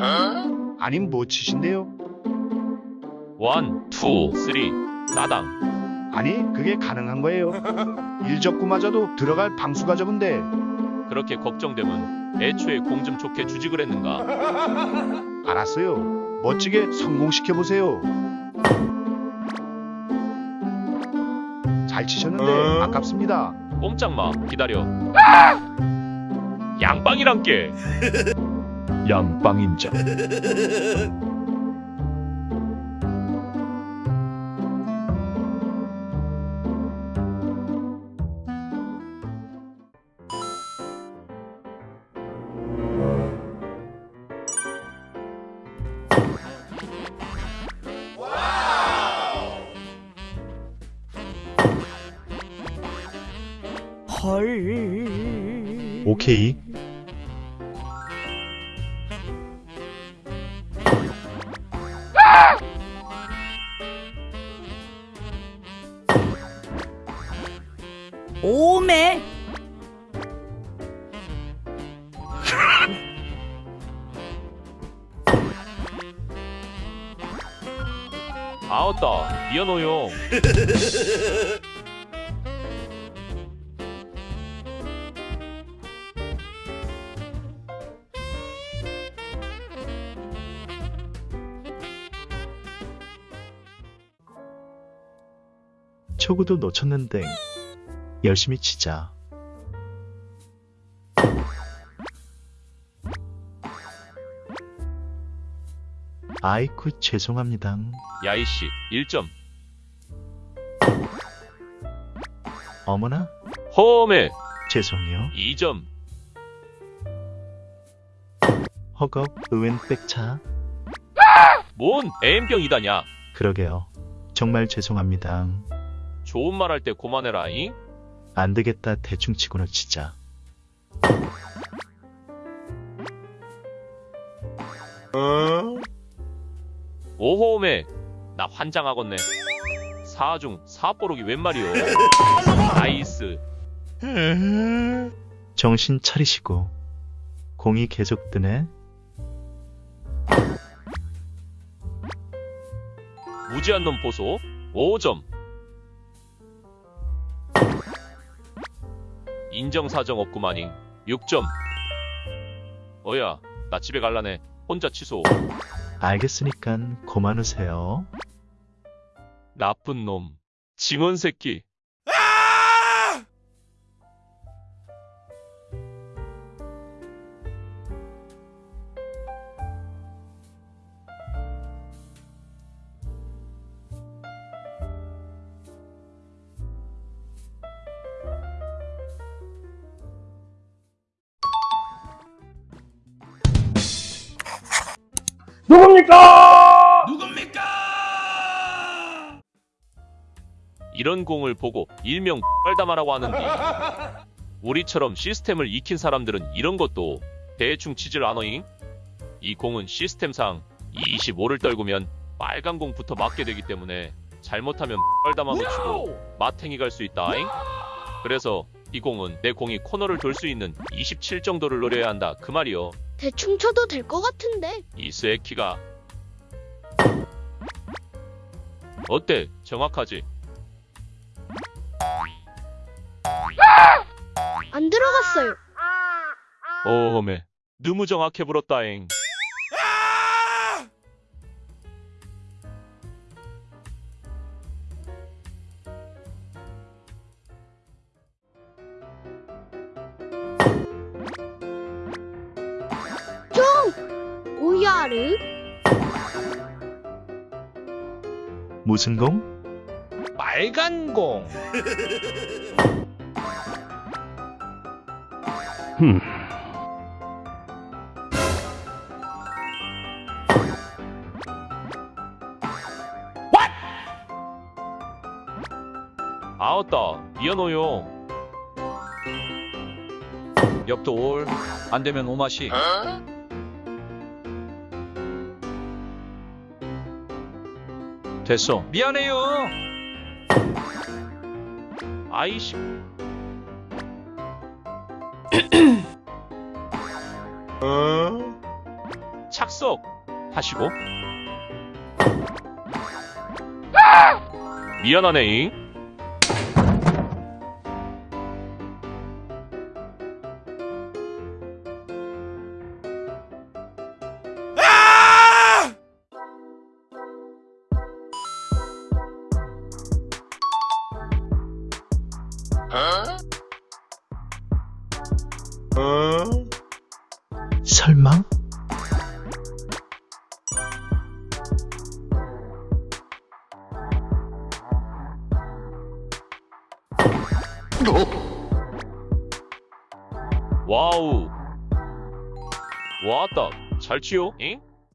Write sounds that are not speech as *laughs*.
아님 뭐 치신데요? one, two, three, 나당. 아니 그게 가능한 거예요. 일적구마저도 들어갈 방수가 적은데 그렇게 걱정되면 애초에 공 좀 좋게 주지 그랬는가. *laughs* 알았어요. 멋지게 성공시켜 보세요. 잘 치셨는데 아깝습니다. 꼼짝 마, 기다려. 양빵이란 게. *laughs* 양빵인자. 헐. 오케이. 오메. 아었다, 미안해요. 초구도 놓쳤는데 열심히 치자. 아이쿠 죄송합니다. 야이씨, 1점. 어머나 홈에 죄송해요. 2점. 허걱 의웬 백차. 뭔 애인병이다냐. 그러게요. 정말 죄송합니다. 좋은 말 할 때 고만해라잉. 안 되겠다 대충 치고는 치자. 오메 나 환장하겠네. 4중 4뽀록이 웬 말이오. nice. 정신 차리시고 공이 계속 뜨네. 무지한 놈 보소. 5점. 인정사정 없구마닝. 6점. 어야, 나 집에 갈라네. 혼자 취소. 알겠으니까 고만우세요. 나쁜 놈. 징언 새끼. 이런 공을 보고 일명 빨다마라고 하는데 우리처럼 시스템을 익힌 사람들은 이런 것도 대충 치질 않어잉? 이 공은 시스템상 25를 떨구면 빨간 공부터 맞게 되기 때문에 잘못하면 빨다마 놓치고 마탱이 갈 수 있다잉? 그래서 이 공은 내 공이 코너를 돌 수 있는 27 정도를 노려야 한다 그 말이요 대충 쳐도 될 것 같은데. 이 스에키가 어때? 정확하지? 안 들어갔어요. 오메 너무 정확해 불었다잉 오야르. 무슨 공? 빨간 공. 아었다 미안해요 옆도 올. 안 되면 오마시. 됐어. 미안해요. 아이씨. *clears throat* 착석. 하시고. 미안하네 설마? 와우. 와따 잘 치요? 잉?